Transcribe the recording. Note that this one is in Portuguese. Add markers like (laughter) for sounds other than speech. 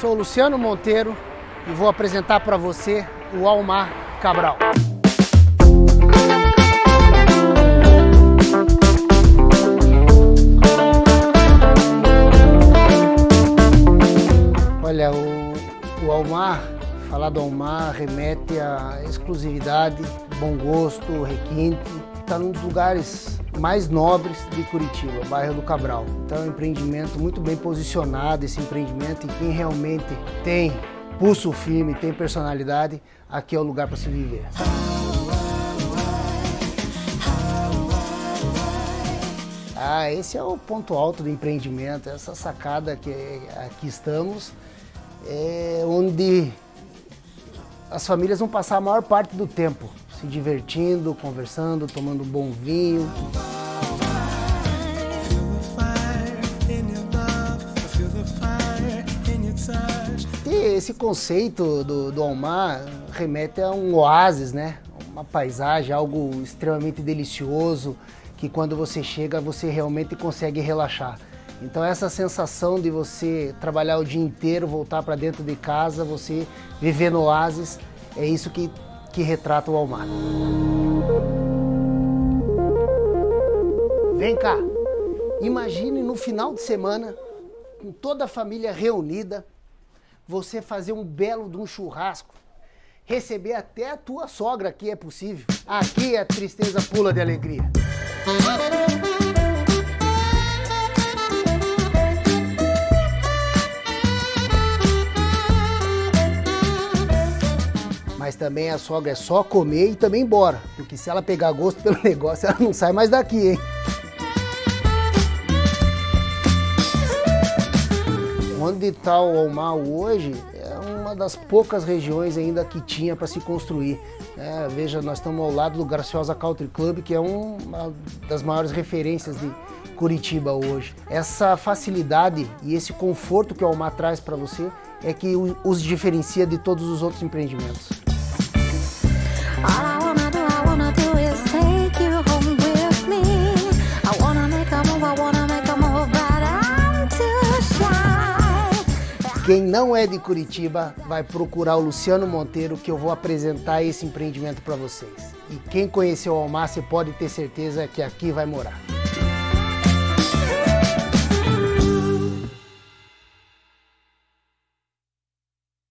sou Luciano Monteiro e vou apresentar para você o Almar Cabral. Olha, o, o Almar, falar do Almar remete à exclusividade, bom gosto, requinte. Está num dos lugares mais nobres de Curitiba, bairro do Cabral. Então é um empreendimento muito bem posicionado, esse empreendimento, e quem realmente tem pulso firme, tem personalidade, aqui é o lugar para se viver. Ah, esse é o ponto alto do empreendimento, essa sacada que aqui estamos, é onde as famílias vão passar a maior parte do tempo se divertindo, conversando, tomando bom vinho. E esse conceito do, do Almar remete a um oásis, né? Uma paisagem, algo extremamente delicioso, que quando você chega você realmente consegue relaxar. Então essa sensação de você trabalhar o dia inteiro, voltar para dentro de casa, você viver no oásis, é isso que que retrata o Almar. Vem cá, imagine no final de semana, com toda a família reunida, você fazer um belo de um churrasco, receber até a tua sogra aqui é possível. Aqui a tristeza pula de alegria. Mas também a sogra é só comer e também embora. Porque se ela pegar gosto pelo (laughs) negócio, ela não sai mais daqui, hein? Onde está o Almar hoje é uma das poucas regiões ainda que tinha para se construir. É, veja, nós estamos ao lado do Graciosa Country Club, que é uma das maiores referências de Curitiba hoje. Essa facilidade e esse conforto que o Almar traz para você é que os diferencia de todos os outros empreendimentos. Quem não é de Curitiba vai procurar o Luciano Monteiro que eu vou apresentar esse empreendimento para vocês. E quem conheceu o Almar, pode ter certeza que aqui vai morar.